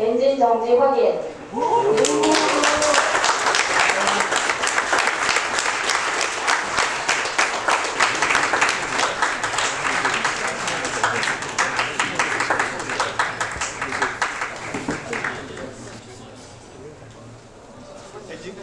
엔진 정지 확인.